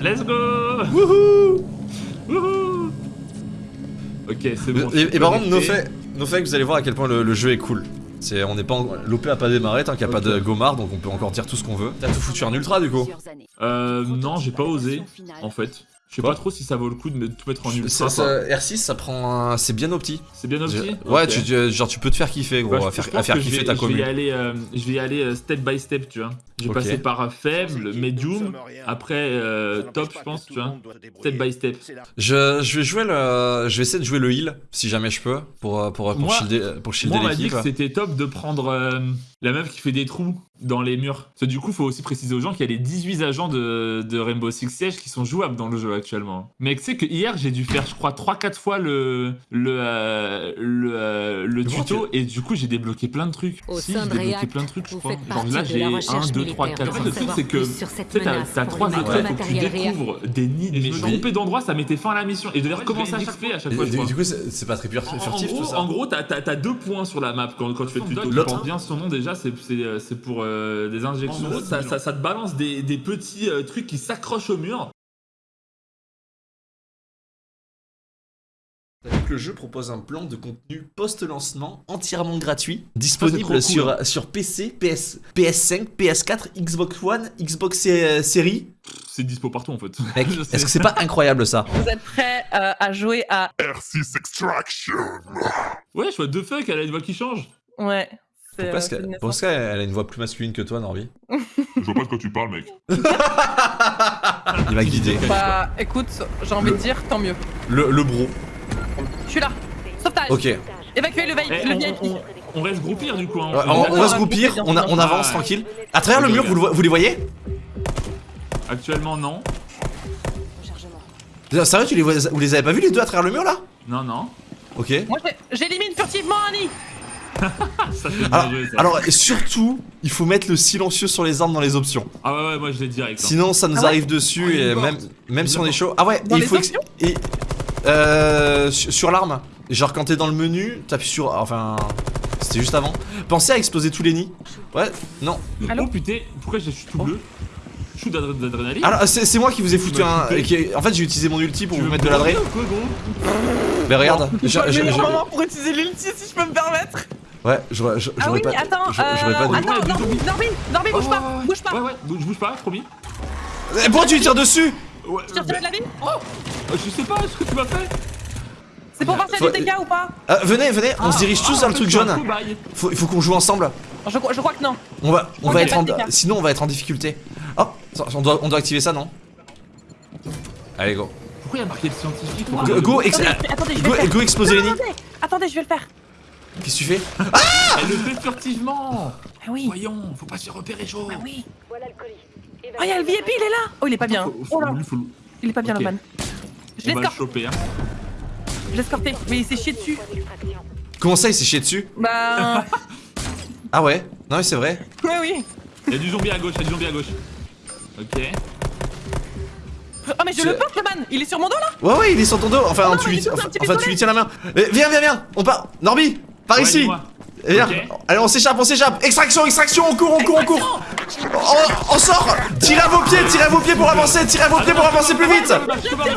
Let's go Wouhou Wouhou Ok, c'est bon. je Et, par contre, no fait, no fait que vous allez voir à quel point le, le jeu est cool. C'est, on n'est pas, en- l'OP a pas démarré tant qu'il n'y a pas de Gomard, donc on peut encore dire tout ce qu'on veut. T'as tout foutu en ultra du coup Euh, non, j'ai pas osé, en fait. Je sais pas trop si ça vaut le coup de tout mettre en ultra. Ça- quoi. ça- R6, ça prend, un- c'est bien opti. C'est bien opti Ouais, Ok. tu, genre tu peux te faire kiffer gros, Bah, à je- faire, je à pense faire que je kiffer vais- ta Je vais y commune. aller, euh, je vais y aller euh, step by step, tu vois. Je vais passer par faible, medium, après euh, top, je pense, tu vois. Step by step. Je, je vais jouer le, je vais essayer de jouer le heal si jamais je peux pour euh, pour pour Moi- shielder, pour shielder Moi, on m'a dit que c'était top de prendre euh, la meuf qui fait des trous dans les murs. Parce que du coup, faut aussi préciser aux gens qu'il y a les 18 agents de, de Rainbow Six Siege qui sont jouables dans le jeu actuellement. Mais tu sais que hier, j'ai dû faire, je crois, 3-4 fois le, le, euh, le, euh, le tuto et du coup, j'ai débloqué plein de trucs. Au si, j'ai de débloqué plein de trucs, je crois. Genre là, de j'ai la 1, recherche 2, 3, militaire. 4. En fait, Vous le truc, savoir c'est que tu t'as menace t'as pour 3 le étoiles, faut que tu découvres des nids. Mais je me trompais d'endroit, ça mettait fin à la mission. Et devais recommencer à chaque fois à chaque fois. du coup, c'est pas très furtif en gros, tout ça. En gros, t'as deux points sur la map quand, tu fais le tuto. Tu L'autre portes bien son nom déjà, c'est c'est, c'est pour des injections. En gros, ça, te balance des, des petits euh, trucs qui s'accrochent au mur. Le jeu propose un plan de contenu post-lancement entièrement gratuit, disponible cool, sur, sur PC, PS, PS5, PS4, Xbox One, Xbox sé- Series. C'est dispo partout en fait. Est-ce que c'est pas incroyable ça? Vous êtes prêts euh, à jouer à... R6 Extraction. Ouais, je vois deux fuck, elle a une voix qui change. Ouais. Pourquoi euh, est-ce c'est qu'elle a une voix plus masculine que toi, Norby? Je vois pas de quoi tu parle, mec. Il m'a guidé. Bah écoute, j'ai envie de dire tant mieux. Le, le bro. Je suis là. Sauvetage. Ok. Évacuez le, Eh, le on, VIP. on- on reste groupir du coup. hein. Ouais, on, on va se groupir, on, a- on avance Ouais. tranquille. À travers le mur, vous, le vo- vous les voyez? Actuellement, non. Sérieux, tu les, vois- vous les avez pas vus les deux à travers le mur là? Non, non. Ok. Moi j'ai- j'élimine furtivement Annie. Ça, c'est Alors, joué, ça. alors, et surtout, il faut mettre le silencieux sur les armes dans les options. Ah ouais, ouais, moi je l'ai direct. hein. Sinon, ça nous Ah ouais arrive dessus Oh, il et est même, même si on est chaud. Ah ouais, Dans il les faut. options et, euh, sur l'arme. Genre, quand t'es dans le menu, t'appuies sur. Enfin. C'était juste avant. Pensez à exploser tous les nids. Ouais, non. Allô Oh putain, pourquoi je suis tout Oh. bleu? Je suis d'adr- d'adrénaline. Alors, c'est moi qui vous ai foutu un. qui- En fait, j'ai utilisé mon ulti pour Tu vous mettre de l'adré. Mais regarde, C'est je- pas le je- meilleur je- moment pour utiliser l'ulti si je peux me permettre. Ouais, j'aurais j'aurais Ah oui, pas. attends, pas euh, dû. attends, Norby, Norby, Norby, bouge Oh, pas, ouais, ouais. bouge pas. Ouais, ouais, bouge, bouge pas, promis. Eh, Pourquoi tu lui tires dessus Ouais, Tu retires de la vie euh, je sais pas ce que tu m'as fait. C'est pour Faut- du dégâts ou pas? Ah, Venez, venez, on Ah, se dirige tous ah, vers le truc jaune. Faut, il faut qu'on joue ensemble. je, crois- je crois que non. On va, on va être en, sinon on va être en difficulté. Oh, ça, on doit, on doit activer ça, non? Allez, go. Pourquoi il y a marqué le scientifique? Wow. Go, go, ex- Attendez, attendez, je vais go, le faire. go exploser les nids. attendez, je vais le faire. Qu'est-ce que tu fais? Elle le fait furtivement. Ah oui, Voyons, faut pas se repérer chaud. ah oui. Oh, il y a le VIP, il est là. Oh, il est pas bien. Faut- faut- Oh là, lui, faut le- il est pas bien, Ok. Loman. Je le l'escorte, choper. Hein. je l'escorté. Mais il s'est chié dessus. Comment ça, il s'est chié dessus Bah, Ah ouais Non, mais c'est vrai. ouais, oui. Il y a du zombie à gauche, il y a du zombie à gauche. Ok. Oh, mais je le porte, Loman. Il est sur mon dos là. Ouais, ouais, il est sur ton dos. Enfin, Oh non, tu, lui, enfin, enfin, tu lui tiens la main. Eh, viens, viens, viens. On part. Norby, par Ouais, ici. Viens. Allez, on s'échappe, on s'échappe. Extraction, extraction, on court, on court, on court. On, on sort. Tirez à vos pieds, tirez à vos pieds pour avancer, tirez à vos pieds pour avancer plus vite.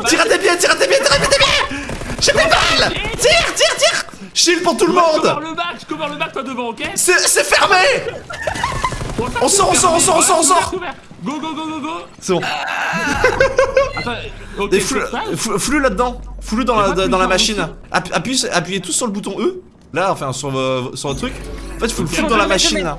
Tire à tes pieds, tire à tes pieds, tire à tes pieds J'ai des balles Tire, tire, tire Shield pour tout le monde le bac, je cover le bac toi devant, ok C'est c'est fermé On sort, on sort, on sort, on sort, on sort. Go go go go go C'est bon. Attends, ok, Et flou, c'est ça flou- flou là-dedans. Flou dans la, dans la machine. appuyez, appuyez tous sur le bouton E. Là, enfin sur, euh, sur le truc. En fait, il faut le flou dans la machine là.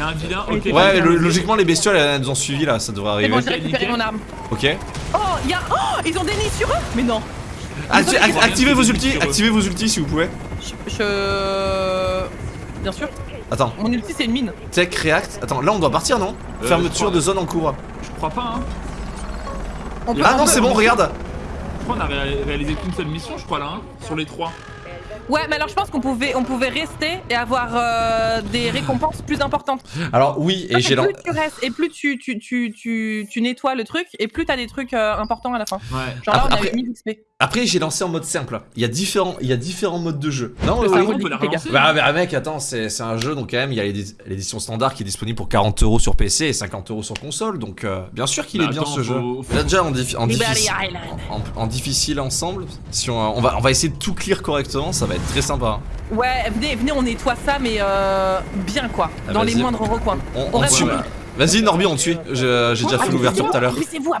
Il y a un vilain, ok. Ouais, le- logiquement, les bestioles elles nous ont suivi là, ça devrait C'est bon, arriver. j'ai récupéré mon arme. Ok. Oh, il y a. Oh, ils ont des nids sur eux Mais non. Acti- activez vos ultis, activez vos ultis si vous pouvez. Je. je- Bien sûr. Attends, Mon ulti, c'est une mine. tech, react. Attends, là on doit partir non? Euh, Fermeture de zone en cours. Je crois pas, hein. On peut- Ah on non, c'est bon, regarde. Je crois qu'on a ré- réalisé qu'une seule mission, je crois là, hein, sur les trois. Ouais, mais alors je pense qu'on pouvait, on pouvait rester et avoir euh, des récompenses plus importantes. Alors oui, et j'ai plus tu restes et plus tu, tu, tu, tu, tu nettoies le truc et plus t'as des trucs euh, importants à la fin. Ouais. Genre là, Après- on avait après- 1000 XP. Après, j'ai lancé en mode simple. Il y a différents, il y a différents modes de jeu. Non, oui, on peut la relancer. Bah, bah, mec, attends, c'est c'est un jeu, donc quand même, il y a l'édi- l'édition standard qui est disponible pour 40 euros sur PC et 50 euros sur console, donc euh, bien sûr qu'il Bah, est bien attends, ce jeu. faut- faut- Là, déjà, en, diffi- en Liberty difficile, Island. en, en difficile ensemble, si on, on va, on va essayer de tout clear correctement, ça va être très sympa. Ouais, venez, venez, on nettoie ça, mais euh, bien quoi, Ah, dans les moindres recoins. On, On on Vas-y, Norby, on tue. Je- J'ai déjà fait Ah, l'ouverture tout à l'heure. Poussez-vous.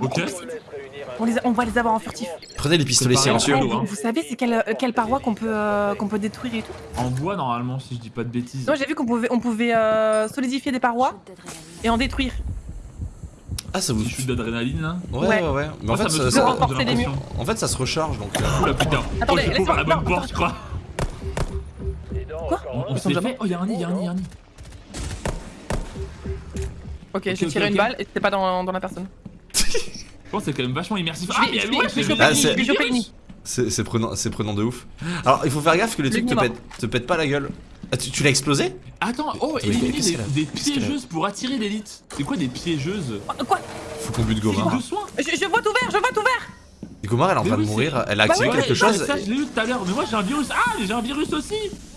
On, les a- on va les avoir en furtif. Prenez les pistolets silencieux. hein. vous savez c'est quelle, quelle paroi qu'on peut, euh, qu'on peut détruire et tout En bois, normalement, si je dis pas de bêtises. Moi j'ai vu qu'on pouvait, on pouvait euh, solidifier des parois et en détruire. Ah, ça vous. Des chutes d'adrénaline, là. Ouais, ouais, Ouais. ouais. Mais Moi, en fait, ça ça, me ça- l'impression. en fait, ça se recharge donc. euh, Oula, putain. Attendez, oh, j'ai laisse-moi- pas ouvert la bonne porte, je crois. Quoi On, on s'est jamais-. Oh, y'a un nid, y'a un nid, y'a un nid. Ok, j'ai tiré une balle et c'était pas dans, dans la personne. Je pense que c'est quand même vachement immersif. Ah, mais je ouais, c'est c'est- prenant, c'est prenant de ouf. Alors, il faut faire gaffe que les Le trucs te pètent, te pètent pas la gueule. Ah, tu tu l'as explosé? Attends, oh, éliminer des, des piégeuses pour attirer l'élite. C'est quoi des piégeuses? Quoi Faut qu'on bute Gomar. de soin. je, je vois tout vert, je vois tout vert Et Gomar, elle est en train de mourir. Elle a Bah activé quelque chose. Ça, je l'ai eu tout à l'heure. Mais moi, j'ai un virus. Ah, j'ai un virus aussi.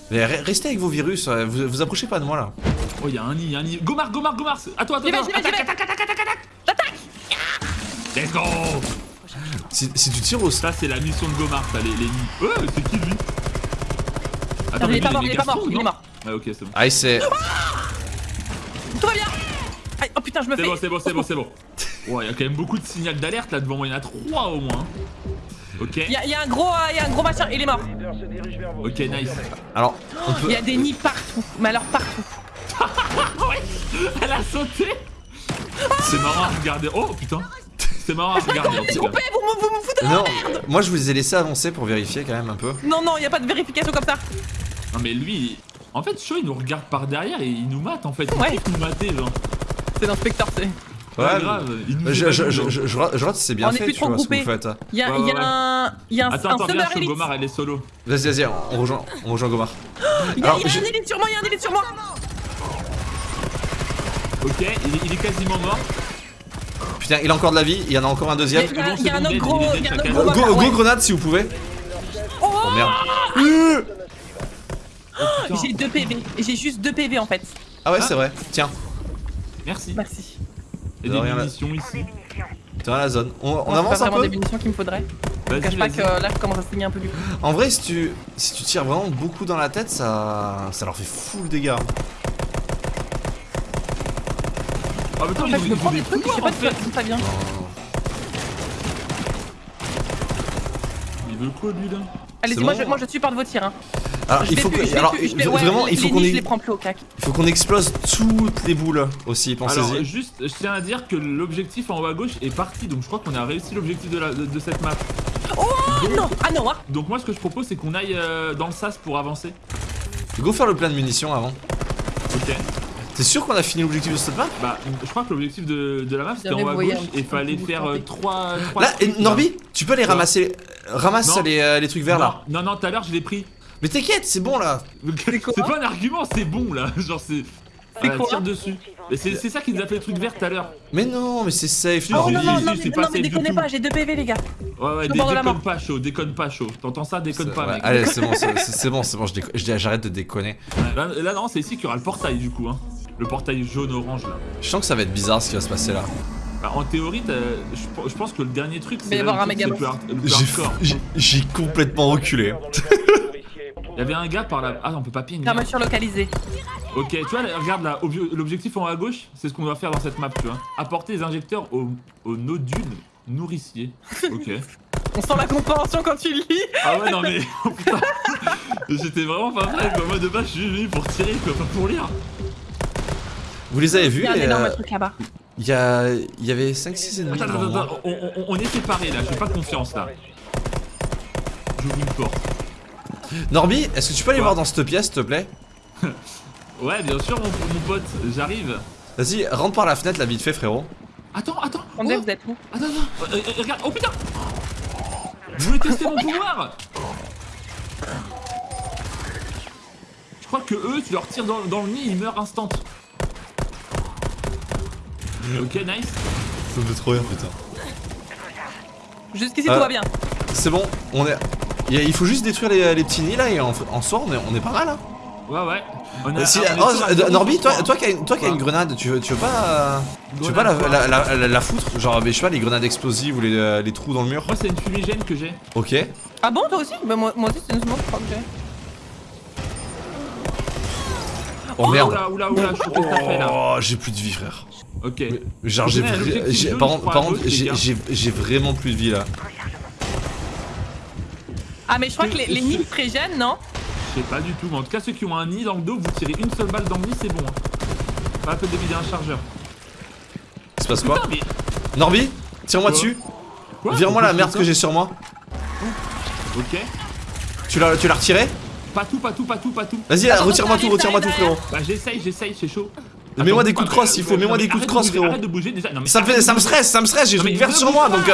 Mais re- restez avec vos virus. euh, Vous, vous approchez pas de moi là. Oh, y'a un nid, y'a un nid. Gomar, Gomar, Gomar. attends. j'y vais, j'y Attaque, attaque, attaque, attaque, attaque. Let's go. Si, si tu tires au Ça, c'est la mission de Gomar, ça, les, les nids. Ouais, c'est qui lui? Non, il est pas mort, il est pas mort, il est mort. Ah, ok, c'est bon. Ah, c'est. Tout va bien Aïe, Oh putain, je me C'est fais. bon, c'est bon, c'est bon, c'est bon. Ouais, y'a quand même beaucoup de signaux d'alerte là devant moi. Y'en a trois au moins. Ok, Il y, a- il y a un gros, euh, il y a un gros machin, il est mort. ok, nice. Alors, on peut. Il y a des nids partout, mais alors partout. Elle a sauté C'est marrant à regarder. Oh putain C'est marrant à regarder en tout cas. Coupé, vous me, vous me foutez Non, moi je vous ai laissé avancer pour vérifier quand même un peu. Non, non, il y a pas de vérification comme ça. Non mais lui, en fait, Shaw il nous regarde par derrière et il nous mate en fait. Il Ouais. nous mater, genre. C'est l'inspecteur, c'est. Ouais, Ouais, grave. Il nous Je, je, je, je, rate- c'est bien On est fait, plus tu trop vois ce que vous faites. Il y a, Ouais, y a ouais, un, il y a un, Attends, un attends, viens. Gomar, elle est solo. Vas-y, vas-y, on rejoint, on rejoint Gomar. Il y a, Alors, il y a je- un élite sur moi, il y a un élite sur moi. Ok, il est, il est quasiment mort. Putain, il a encore de la vie, il y en a encore un Il y deuxième. a, il y a- il y un autre gros, dead, il y a un chacun. autre gros Go, grenade si vous pouvez. Oh, Oh merde. Euh Putain. J'ai 2 PV, j'ai juste 2 PV en fait. Ah ouais, c'est vrai. Tiens, Merci. Merci. Et De des rien, là. munitions ici. t'es dans la zone. On, on c'est avance pas un vraiment peu des munitions qu'il me faudrait. Je cache pas que euh, là je commence à saigner un peu du cou. En vrai, si tu, si tu tires vraiment beaucoup dans la tête, ça, ça leur fait full dégâts. Ah, mais En fait, je me prends des trucs, je sais pas d'où ça vient. Il veut quoi lui là? Allez-y, moi, je, moi je supporte vos tirs. Hein. Alors, Je il faut que, alors, plus- je vais- ouais, vraiment, les- il faut qu'on il faut qu'on explose toutes les boules aussi, Alors pensez-y. juste, je tiens à dire que l'objectif en haut à gauche est parti, donc je crois qu'on a réussi l'objectif de, la- de- de cette map. Oh non Ah non, hein Donc moi ce que je propose c'est qu'on aille euh, dans le sas pour avancer. Go faire le plein de munitions avant. Ok. T'es sûr qu'on a fini l'objectif de cette map Bah je crois que l'objectif de, de la map c'était en haut à gauche et fallait faire euh, tenter. 3 Là, et Norby, tu peux les Quoi ramasser. Ramasse les, euh, les trucs verts là. Non, non, tout à l'heure je l'ai pris. Mais t'inquiète, c'est bon là. C'est pas un argument, c'est bon là. Genre c'est. Quoi tire dessus. Mais c'est ça qui nous a fait le truc vert tout à l'heure. Mais non, mais c'est safe. Si, Oh non, non, non, mais, non, déconnez pas, j'ai 2 PV les gars. Ouais, ouais, déconne pas chaud, déconne pas chaud. T'entends ça, déconne pas mec. allez, c'est bon, c'est bon, c'est bon, j'arrête de déconner. Là, non, c'est ici qu'il y aura le portail du coup. Hein. Le portail jaune-orange là. Je sens que ça va être bizarre ce qui va se passer là. Bah, en théorie, t'as- je, je pense que le dernier truc, va y c'est avoir là un le le plus hard- le plus J'ai hardcore. j'ai- j'ai complètement reculé. Il y avait un gars par là. Ah, on peut pas ping. Fermeture localisée. Ok, tu vois, là, regarde là, obje- l'objectif en haut à gauche, c'est ce qu'on doit faire dans cette map, tu vois. Apporter des injecteurs aux, aux nodules nourriciers. Ok. On sent la compréhension quand tu lis. Ah ouais, non mais. oh, putain. J'étais vraiment pas prêt, quoi. Moi de base, je suis venu pour tirer, quoi, pas pour lire. Vous les avez Il vus y a un les, énorme euh, truc là-bas. Il y, a, il y avait 5-6 ennemis Attends, attends, attends, on, on- on est séparés là, j'ai pas confiance là. J'ouvre une porte. Norby, est-ce que tu peux aller Quoi voir dans cette pièce s'il te plaît? Ouais, bien sûr, mon, mon pote, j'arrive. Vas-y, rentre par la fenêtre là vite fait frérot. Attends, attends. Attendez, oh, vous êtes où? Attends, attends. Euh, euh, regarde, oh putain Je voulais tester mon pouvoir Je crois que eux, tu leur tires dans, dans le nez, ils meurent instant. Ok, nice. Ça me fait trop rire putain. Jusqu'ici Euh, tout va bien. C'est bon, on est. Il faut juste détruire les, les petits nids là et en, en soi on est, on est pas mal hein. Ouais, ouais. On a- Si- on est oh, sur un euh, zéro Norby, toi, toi qui as une, toi qui as une Quoi grenade, tu veux, tu veux pas, euh, tu veux pas la, Grenade, la, la, la- la foutre? Genre, mais je sais pas, les grenades explosives ou les, euh, les trous dans le mur? Moi, c'est une fumigène que j'ai. Ok. Ah bon, toi aussi? Bah, moi, moi aussi, c'est une smoke, je crois que j'ai. Oh merde. Oula, oula, oula, je fait là. Oh, j'ai plus de vie, frère. Ok. Genre, j'ai, vra- j'ai- par par contre, vraiment plus de vie là. Ah, mais je crois que les, les nids frégènent, non? Je sais pas du tout, mais en tout cas, ceux qui ont un nid dans le dos, vous tirez une seule balle dans le nid, c'est bon. hein. Pas la peine de vider un chargeur. Il se passe quoi mais. Norby, tire-moi dessus. Quoi Vire-moi la merde que j'ai sur moi. Ok. Tu l'as, tu l'as retiré? Pas tout, pas tout, pas tout, pas tout. Vas-y, retire-moi tout, retire-moi tout, frérot. Bah, j'essaye, j'essaye, c'est chaud. Mets-moi des coups de crosse, il faut, mets-moi des coups de crosse, frérot. Arrête de bouger déjà. Non, mais Ça me fait, ça me stresse, ça me stresse, j'ai une verte sur moi donc.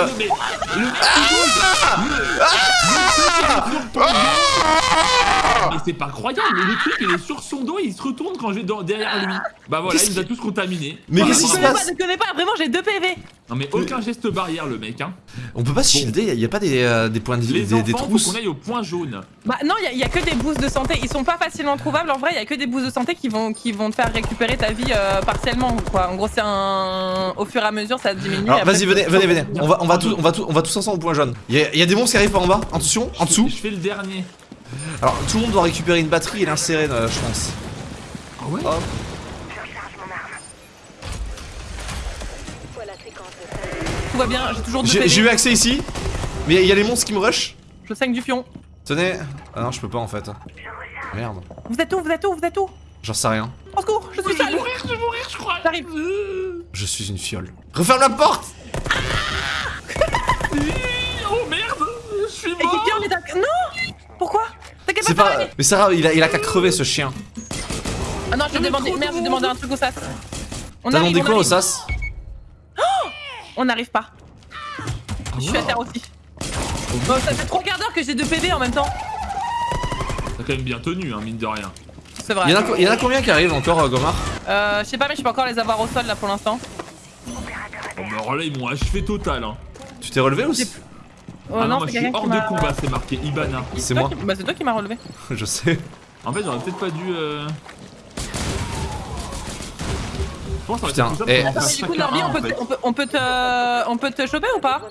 Mais c'est pas croyable, le truc il est sur son dos et il se retourne quand je vais dans- derrière lui. Bah voilà, il nous a tous contaminés. Mais qu'est-ce qui se passe connais pas, ne connais pas, vraiment, j'ai 2 PV Non mais aucun geste barrière le mec hein. On peut pas se shielder, y a- y a pas des, euh, des points de vie, Les des, des enfants, faut trousses. qu'on aille au point jaune. Bah non, il y, a que des boosts de santé. Ils sont pas facilement trouvables. En vrai, il y a que des boosts de santé qui vont, qui vont te faire récupérer ta vie euh, partiellement. Quoi. En gros, c'est un. Au fur et à mesure, ça diminue. Alors vas-y, venez, venez, venez. On va, on va, tous, on va, tous, on va tous ensemble au point jaune. Y a, y a des monstres qui arrivent par en bas. Attention, en dessous. Je fais le dernier. Alors tout le monde doit récupérer une batterie et l'insérer, euh, je pense. Ah ouais Hop. Tout va bien, j'ai toujours 2 J'ai eu accès ici, mais y a- y a les monstres qui me rush. Je saigne du fion. Tenez. Ah non, je peux pas en fait. Merde. Vous êtes où Vous êtes où Vous êtes où? J'en sais rien. Au secours, je suis Je vais seule. mourir, je vais mourir, je crois. J'arrive. Je suis une fiole. Referme la porte Oh merde, je suis Et mort. quelqu'un est à... Non C'est pas. Mais Sarah, il a, il a qu'à crever ce chien. Ah non, j'ai demandé... Merde, j'ai de demandé un truc au sas. On T'as arrive, demandé on quoi au arrive. sas? On n'arrive pas. Je suis à terre aussi. Bon, ça fait 3 quarts d'heure que j'ai 2 PV en même temps. T'as quand même bien tenu, hein, mine de rien. C'est vrai. Il y, en a, co- y en a combien qui arrivent encore, euh, Gomar? Euh, je sais pas, mais je peux encore les avoir au sol là pour l'instant. Bon, mais alors là, ils m'ont achevé total. Hein. Tu t'es relevé ou J'ai- c'est- Oh ah non, non, moi je suis hors de combat, c'est marqué Ibana. C'est moi. qui- Bah, c'est toi qui m'as relevé. Je sais. En fait, j'aurais peut-être pas dû. Euh... Je pense que ça aurait Putain, été plus simple eh, du coup, Norby, on peut, fait. te- on, peut, on, peut te, on peut te choper ou pas?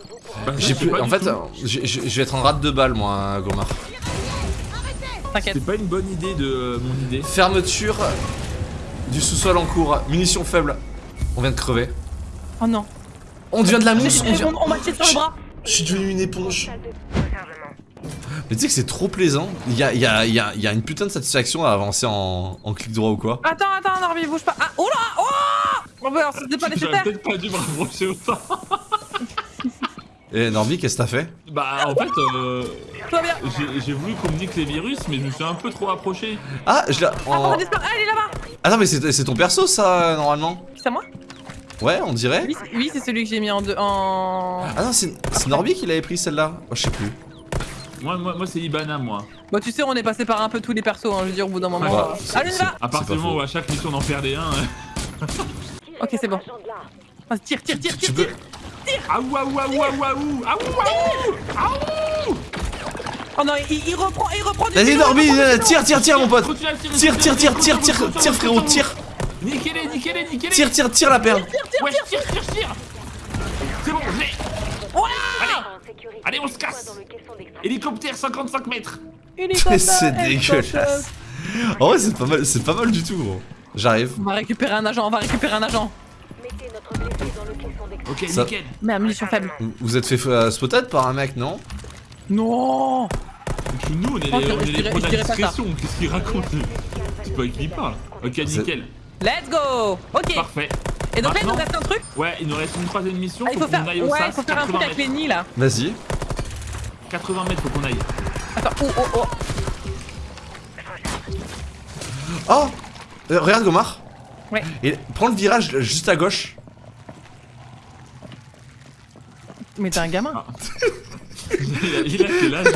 Bah, J'ai plus. En fait, euh, j'ai- je vais être en rate de balle, moi, Gomar. T'inquiète. C'est pas une bonne idée de euh, mon idée. Fermeture du sous-sol en cours. Munitions faibles. On vient de crever. Oh non. On devient de la mousse. On, devient- on, on m'a tiré sur le bras. Je suis devenu une éponge. Mais tu sais que c'est trop plaisant. Il y a, il y, a, il y, a, il y a une putain de satisfaction à avancer en, en clic droit ou quoi. Attends, attends, Norby, bouge pas. Ah, oh là Oh Bon, bah, alors, c'était pas J'aurais nécessaire. peut-être pas dû me rapprocher autant. Et Norby, qu'est-ce que t'as fait? Bah, en fait, euh, Tout va bien. j'ai voulu qu'on me nique les virus, mais je me suis un peu trop approché. Ah, je l'ai. Ah, en- disparu. Ah, elle est là-bas. Ah non, mais c'est c'est ton perso ça, normalement? C'est à moi? Ouais, on dirait. Oui, c'est- Oui, celui que j'ai mis en deux. En. Ah non, c'est Norby qui l'avait pris celle-là. Oh, je sais plus. Moi, moi, moi c'est Ibana, moi. Bah, tu sais, on est passé par un peu tous les persos. Hein, je veux dire, au bout d'un moment. Ouais, euh, Allez, on va À partir du moment où à chaque mission on en perdait un. euh, Ok, c'est bon. Vas-y, tire, tire, tire, tire, tire. Aouh, aouh, aouh, aouh, aouh, aouh, aouh Oh non, il, il reprend, il reprend du Vas-y, Norby, euh, tire, tire, tire, mon pote. Tire, tire, tire, tire, tire, tire, frérot, tire. Niquez-les, niquez-les, niquez-les Tire, tire, tire la perle. Ouais, tire, tire, tire C'est bon, j'ai Allez, allez, on se casse Hélicoptère 55 mètres Hélicoptère, C'est dégueulasse. En vrai, c'est pas mal, c'est pas mal du tout, gros. J'arrive. On va récupérer un agent, on va récupérer un agent. Ok, Ça- nickel Mais à munition faible. Vous- êtes fait euh, spotted par un mec, non Non Nous, on est les, je on est les dirais- pros de je la discrétion, qu'est-ce qu'il raconte C'est pas avec qui il parle. Ok, nickel, Let's go Ok. parfait. Et donc là, il nous reste un truc. Ouais, il nous reste une troisième mission, Ah, il faut, faut faire, qu'on aille au ouais, SAS, il faut faire un truc 80 avec les nids là. Vas-y. 80 mètres, faut qu'on aille. Attends, oh oh oh. Oh Euh, Regarde, Gomar. Ouais. Et prends le virage juste à gauche. Mais t'es un gamin. Ah. il, a, il a quel âge?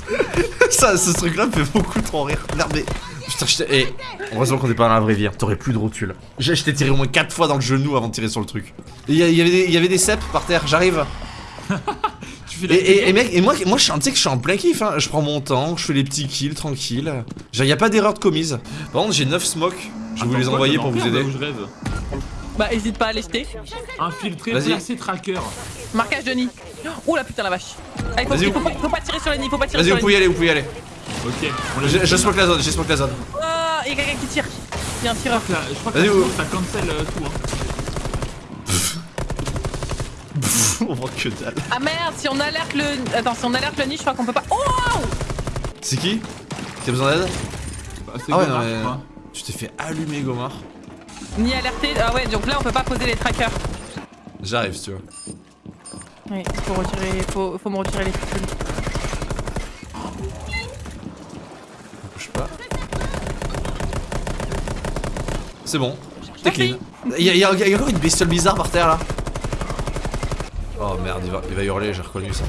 Ça, ce truc-là me fait beaucoup trop rire. Merde, mais. Putain, je t'ai. Eh, heureusement qu'on est pas dans la vraie vie. hein. T'aurais plus de rotule. J'ai je t'ai tiré au moins 4 fois dans le genou avant de tirer sur le truc. Il y, il avait des, il y avait des cèpes par terre, j'arrive. Et, et, vidéo et mec, et moi, moi je suis, tu sais que je suis en plein kiff, hein. je prends mon temps, je fais les petits kills tranquille. Genre, y a pas d'erreur de commise. Par contre, j'ai 9 smokes, je vais vous les envoyer pour vous aider. où je rêve Bah, hésite pas à les jeter. Infiltré, Vas-y. placé, tracker. Marquage de nid. Oh la putain la vache. Il faut, Vas-y, il faut, vous- pas, il faut pas tirer sur les nids, il faut pas tirer Vas-y, sur vous les pouvez y aller, vous pouvez y aller. Ok, Je, je smoke la zone, je smoke la zone. Oh, il y a quelqu'un qui tire. Il y a un tireur. Là, Je crois que Vas-y, la smoke, ça cancel euh, tout. Hein. On voit que dalle. Ah merde, si on alerte le. Attends, si on alerte le nid, je crois qu'on peut pas. Oh C'est qui? T'as besoin d'aide? Bah, c'est Ah ouais, Gomard, non, mais-. Tu t'es fait allumer, Gomard. Ni alerté. Ah ouais, donc là on peut pas poser les trackers. J'arrive si tu veux. Oui, faut retirer. Faut, faut me retirer les fusibles. C'est bon. T'es clean. Y'a y a, y a encore une bestiole bizarre par terre là. Oh merde, il va, il va hurler, j'ai reconnu ça.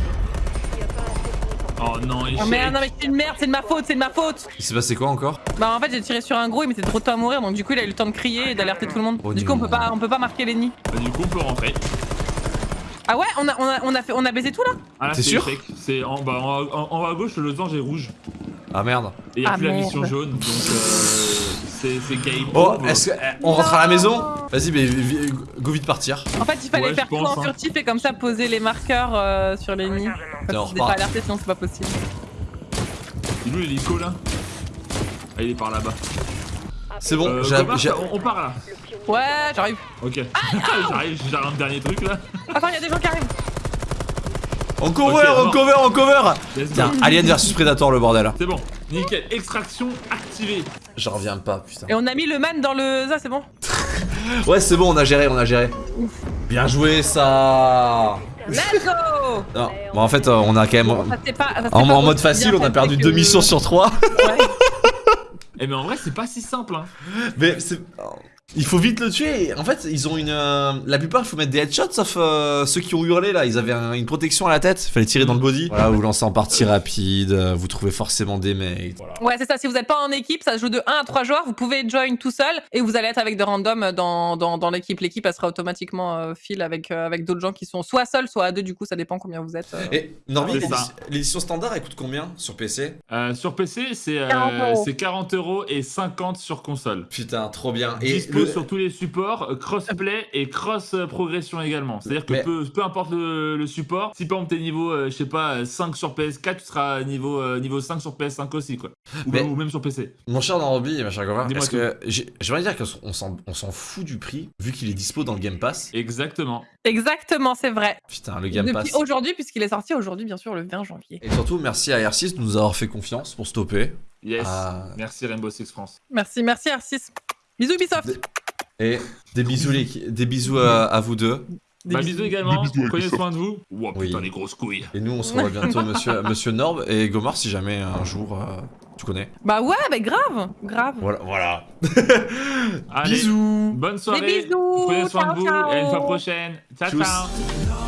Oh non, échec. Oh merde, non mais c'est une merde, c'est de ma faute, c'est de ma faute. Il s'est passé quoi encore? Bah en fait j'ai tiré sur un gros, il mettait trop de temps à mourir, donc du coup il a eu le temps de crier et d'alerter tout le monde. Oh, du coup on peut pas, on peut pas marquer les nids. Bah, du coup, on peut rentrer. Ah ouais, on a, on a, on a fait, on a baisé tout là? Ah c'est sûr? C'est en bas, en, en- en haut à gauche, le losange est rouge. Ah merde. Et y'a Ah, plus la mission jaune, donc euh, c'est game Oh, est-ce que. eh, on rentre à la maison Vas-y, mais go vite partir. En fait il fallait Ouais, faire tout en hein. furtif et comme ça poser les marqueurs euh, sur les nids. Que pas alerté sinon c'est pas possible. Il est où l'hélico là Ah, il est par là-bas. C'est bon, Euh, on, on part là. Ouais, j'arrive. Ok. J'arrive, j'ai un dernier truc là. Attends, il y a des gens qui arrivent. On cover, Ok, on mort. cover, on cover. Tiens, Alien versus Predator le bordel. C'est bon. Nickel. Extraction activée. J'en reviens pas, putain. Et on a mis le man dans le. Ça c'est bon. Ouais, c'est bon, on a géré, on a géré. Bien joué, ça Let's go Non, bon, en fait, euh, on a quand même. Ça, c'est pas- ça, c'est En, pas en mode facile, on a perdu deux missions sur trois. Ouais. Eh mais en vrai, c'est pas si simple. Hein. Mais c'est. Il faut vite le tuer. En fait, ils ont une. euh, La plupart, il faut mettre des headshots, sauf euh, ceux qui ont hurlé là. Ils avaient un- une protection à la tête. Il fallait tirer dans le body. Voilà, vous lancez en partie rapide. euh, Vous trouvez forcément des mates. Voilà. Ouais, c'est ça. Si vous n'êtes pas en équipe, ça se joue de 1 à 3 joueurs. Vous pouvez join tout seul et vous allez être avec des randoms dans, dans, dans l'équipe. L'équipe, elle sera automatiquement euh, file avec, euh, avec d'autres gens qui sont soit seuls, soit à deux. Du coup, ça dépend combien vous êtes. euh. Et Norby, l'édition- standard, elle coûte combien sur PC Euh, sur PC, c'est euh, 40 euros. c'est 40 euros et 50 sur console. Putain, trop bien. Et Dispo sur tous les supports, euh, crossplay et cross euh, progression également. C'est-à-dire que Mais- peu, peu importe le, le support, si par exemple t'es niveau, euh, je sais pas, 5 sur PS4, tu seras niveau, euh, niveau 5 sur PS5 aussi, quoi. Ou, Mais- même, ou même sur PC. Mon cher Norby et ma chère Dis-moi est-ce que. j'ai- J'aimerais dire qu'on s'en on s'en fout du prix, vu qu'il est dispo dans le Game Pass. Exactement. Exactement, c'est vrai. Putain, le Game Depuis Pass. aujourd'hui, puisqu'il est sorti aujourd'hui, bien sûr, le 20 janvier. Et surtout, merci à R6 de nous avoir fait confiance pour stopper. Yes. Ah. Merci Rainbow Six France. Merci, merci R6. Bisous Ubisoft. Et des bisous, les... des bisous à, à vous deux. Des bah, bisous. également. Des bisous Prenez soin de vous. Wow, Oui. putain, les grosses couilles. Et nous, on se revoit bientôt, monsieur, monsieur Norb et Gomard, si jamais un jour euh, tu connais. Bah ouais, bah grave, grave. Voilà. voilà. Allez, Bisous. bonne soirée. bisous, Prenez soin ciao, de vous ciao. et à une fois prochaine. Ciao, Tchuss. ciao.